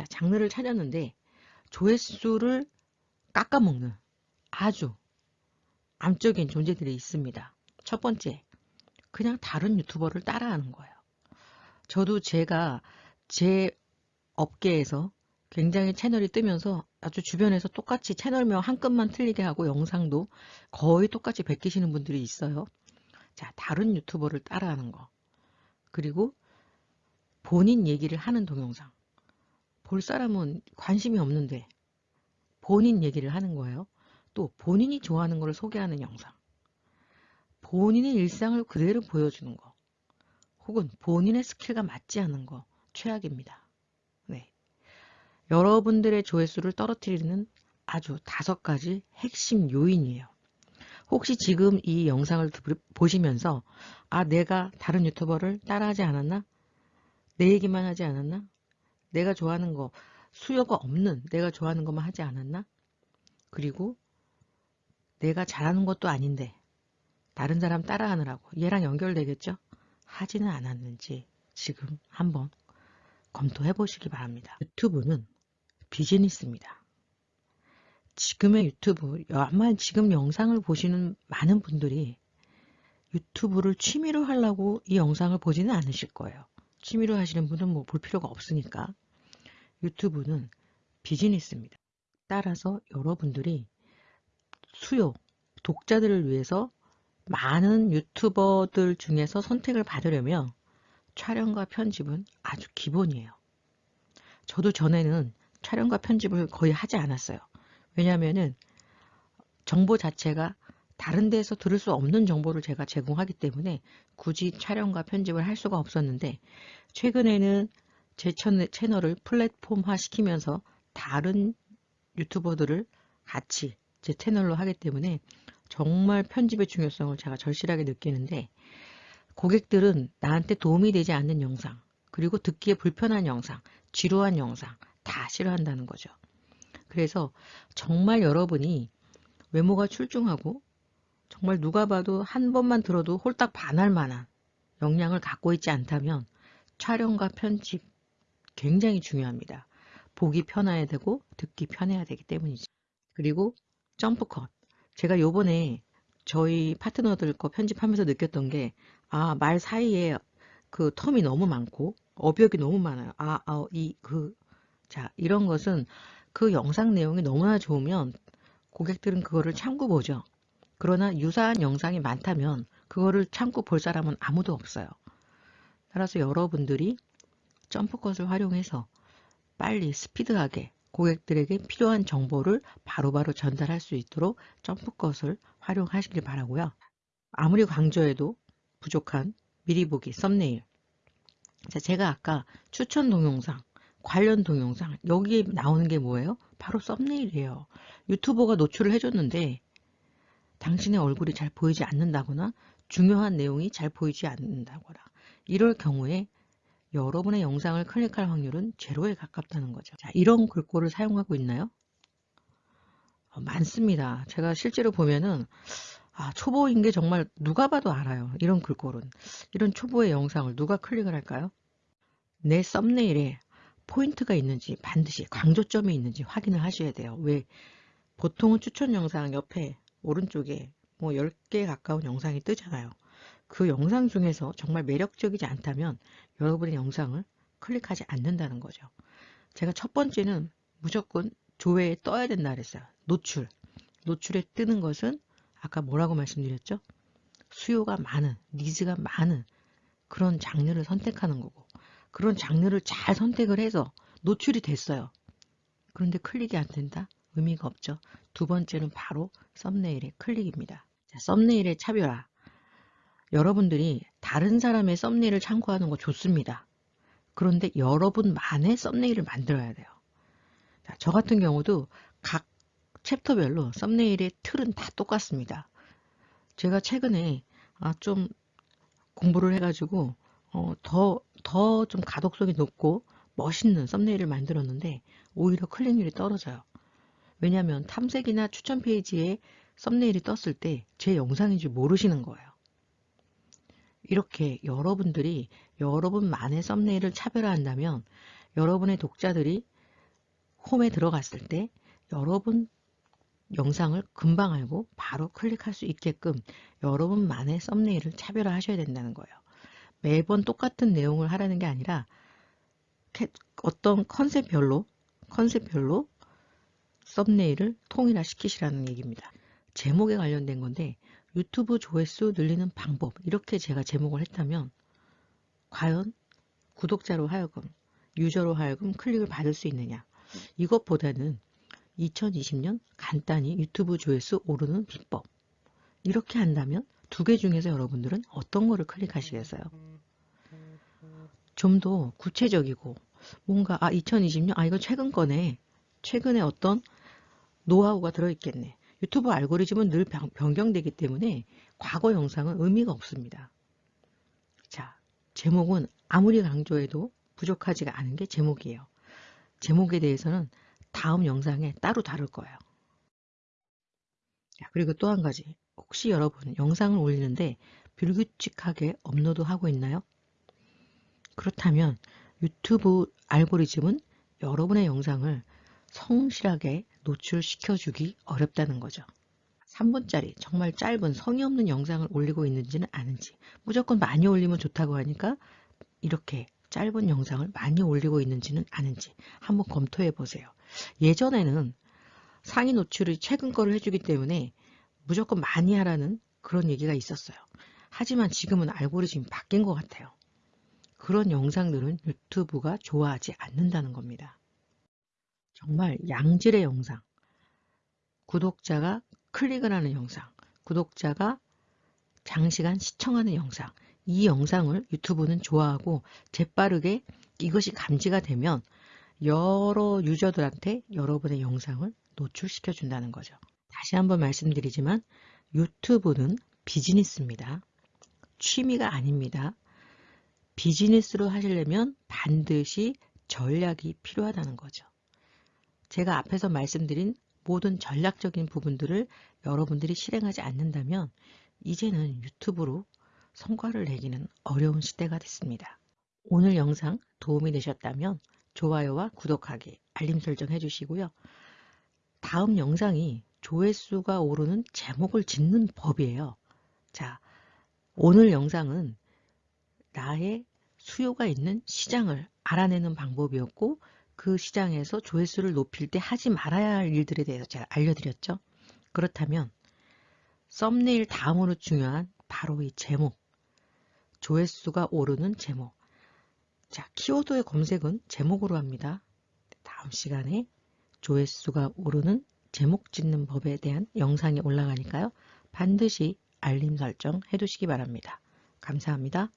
자, 장르를 찾았는데 조회수를 깎아먹는 아주 암적인 존재들이 있습니다. 첫 번째, 그냥 다른 유튜버를 따라하는 거예요. 저도 제가 제 업계에서 굉장히 채널이 뜨면서 아주 주변에서 똑같이 채널명 한 끗만 틀리게 하고 영상도 거의 똑같이 베끼시는 분들이 있어요. 자, 다른 유튜버를 따라하는 거. 그리고 본인 얘기를 하는 동영상. 볼 사람은 관심이 없는데 본인 얘기를 하는 거예요. 또 본인이 좋아하는 것을 소개하는 영상. 본인의 일상을 그대로 보여주는 거. 혹은 본인의 스킬과 맞지 않는 거. 최악입니다. 네. 여러분들의 조회수를 떨어뜨리는 아주 다섯 가지 핵심 요인이에요. 혹시 지금 이 영상을 보시면서 아 내가 다른 유튜버를 따라하지 않았나? 내 얘기만 하지 않았나? 내가 좋아하는 거 수요가 없는 내가 좋아하는 것만 하지 않았나? 그리고 내가 잘하는 것도 아닌데 다른 사람 따라하느라고 얘랑 연결되겠죠? 하지는 않았는지 지금 한번 검토해 보시기 바랍니다. 유튜브는 비즈니스입니다. 지금의 유튜브, 아마 지금 영상을 보시는 많은 분들이 유튜브를 취미로 하려고 이 영상을 보지는 않으실 거예요. 취미로 하시는 분은 뭐 볼 필요가 없으니까. 유튜브는 비즈니스입니다. 따라서 여러분들이 수요, 독자들을 위해서 많은 유튜버들 중에서 선택을 받으려면 촬영과 편집은 아주 기본이에요. 저도 전에는 촬영과 편집을 거의 하지 않았어요. 왜냐하면 정보 자체가 다른 데서 들을 수 없는 정보를 제가 제공하기 때문에 굳이 촬영과 편집을 할 수가 없었는데 최근에는 제 채널을 플랫폼화 시키면서 다른 유튜버들을 같이 제 채널로 하기 때문에 정말 편집의 중요성을 제가 절실하게 느끼는데 고객들은 나한테 도움이 되지 않는 영상 그리고 듣기에 불편한 영상, 지루한 영상 다 싫어한다는 거죠. 그래서 정말 여러분이 외모가 출중하고 정말 누가 봐도 한 번만 들어도 홀딱 반할 만한 역량을 갖고 있지 않다면 촬영과 편집 굉장히 중요합니다. 보기 편해야 되고 듣기 편해야 되기 때문이죠. 그리고 점프 컷. 제가 요번에 저희 파트너들 거 편집하면서 느꼈던 게, 아, 말 사이에 그 텀이 너무 많고, 어벽이 너무 많아요. 아, 아, 이, 그, 자, 이런 것은 그 영상 내용이 너무나 좋으면 고객들은 그거를 참고 보죠. 그러나 유사한 영상이 많다면 그거를 참고 볼 사람은 아무도 없어요. 따라서 여러분들이 점프컷을 활용해서 빨리 스피드하게 고객들에게 필요한 정보를 바로바로 바로 전달할 수 있도록 점프컷을 활용하시길 바라고요. 아무리 강조해도 부족한 미리 보기 썸네일 자, 제가 아까 추천 동영상 관련 동영상 여기에 나오는 게 뭐예요? 바로 썸네일이에요. 유튜버가 노출을 해줬는데 당신의 얼굴이 잘 보이지 않는다거나 중요한 내용이 잘 보이지 않는다거나 이럴 경우에 여러분의 영상을 클릭할 확률은 제로에 가깝다는 거죠. 자, 이런 글꼴을 사용하고 있나요? 어, 많습니다. 제가 실제로 보면은 아, 초보인 게 정말 누가 봐도 알아요. 이런 글꼴은. 이런 초보의 영상을 누가 클릭을 할까요? 내 썸네일에 포인트가 있는지 반드시 강조점이 있는지 확인을 하셔야 돼요. 왜? 보통은 추천 영상 옆에 오른쪽에 뭐 10개 가까운 영상이 뜨잖아요. 그 영상 중에서 정말 매력적이지 않다면 여러분의 영상을 클릭하지 않는다는 거죠. 제가 첫 번째는 무조건 조회에 떠야 된다 그랬어요. 노출. 노출에 뜨는 것은 아까 뭐라고 말씀드렸죠? 수요가 많은, 니즈가 많은 그런 장르를 선택하는 거고 그런 장르를 잘 선택을 해서 노출이 됐어요. 그런데 클릭이 안 된다? 의미가 없죠. 두 번째는 바로 썸네일의 클릭입니다. 자, 썸네일의 차별화. 여러분들이 다른 사람의 썸네일을 참고하는 거 좋습니다. 그런데 여러분만의 썸네일을 만들어야 돼요. 자, 저 같은 경우도 각 챕터별로 썸네일의 틀은 다 똑같습니다. 제가 최근에 아, 좀 공부를 해가지고 어, 더 더 좀 가독성이 높고 멋있는 썸네일을 만들었는데 오히려 클릭률이 떨어져요. 왜냐하면 탐색이나 추천 페이지에 썸네일이 떴을 때 제 영상인 줄 모르시는 거예요. 이렇게 여러분들이 여러분만의 썸네일을 차별화한다면 여러분의 독자들이 홈에 들어갔을 때 여러분 영상을 금방 알고 바로 클릭할 수 있게끔 여러분만의 썸네일을 차별화하셔야 된다는 거예요. 매번 똑같은 내용을 하라는 게 아니라 어떤 컨셉별로 컨셉별로 썸네일을 통일화시키시라는 얘기입니다. 제목에 관련된 건데 유튜브 조회수 늘리는 방법 이렇게 제가 제목을 했다면 과연 구독자로 하여금 유저로 하여금 클릭을 받을 수 있느냐? 이것보다는 2020년 간단히 유튜브 조회수 오르는 비법. 이렇게 한다면 두 개 중에서 여러분들은 어떤 거를 클릭하시겠어요? 좀 더 구체적이고 뭔가 아 2020년 아 이거 최근 거네. 최근에 어떤 노하우가 들어있겠네 유튜브 알고리즘은 늘 변경되기 때문에 과거 영상은 의미가 없습니다. 자 제목은 아무리 강조해도 부족하지가 않은 게 제목이에요. 제목에 대해서는 다음 영상에 따로 다룰 거예요. 그리고 또 한 가지 혹시 여러분 영상을 올리는데 불규칙하게 업로드하고 있나요? 그렇다면 유튜브 알고리즘은 여러분의 영상을 성실하게 노출시켜주기 어렵다는 거죠. 3분짜리 정말 짧은 성의 없는 영상을 올리고 있는지는 아는지 무조건 많이 올리면 좋다고 하니까 이렇게 짧은 영상을 많이 올리고 있는지는 아는지 한번 검토해 보세요. 예전에는 상위 노출이 최근 거를 해주기 때문에 무조건 많이 하라는 그런 얘기가 있었어요. 하지만 지금은 알고리즘이 바뀐 것 같아요. 그런 영상들은 유튜브가 좋아하지 않는다는 겁니다. 정말 양질의 영상, 구독자가 클릭을 하는 영상, 구독자가 장시간 시청하는 영상, 이 영상을 유튜브는 좋아하고 재빠르게 이것이 감지가 되면 여러 유저들한테 여러분의 영상을 노출시켜 준다는 거죠. 다시 한번 말씀드리지만 유튜브는 비즈니스입니다. 취미가 아닙니다. 비즈니스로 하시려면 반드시 전략이 필요하다는 거죠. 제가 앞에서 말씀드린 모든 전략적인 부분들을 여러분들이 실행하지 않는다면 이제는 유튜브로 성과를 내기는 어려운 시대가 됐습니다. 오늘 영상 도움이 되셨다면 좋아요와 구독하기, 알림 설정 해주시고요. 다음 영상이 조회수가 오르는 제목을 짓는 법이에요. 자, 오늘 영상은 나의 수요가 있는 시장을 알아내는 방법이었고 그 시장에서 조회수를 높일 때 하지 말아야 할 일들에 대해서 제가 알려드렸죠. 그렇다면 썸네일 다음으로 중요한 바로 이 제목 조회수가 오르는 제목 자 키워드의 검색은 제목으로 합니다. 다음 시간에 조회수가 오르는 제목 짓는 법에 대한 영상이 올라가니까요. 반드시 알림 설정 해두시기 바랍니다. 감사합니다.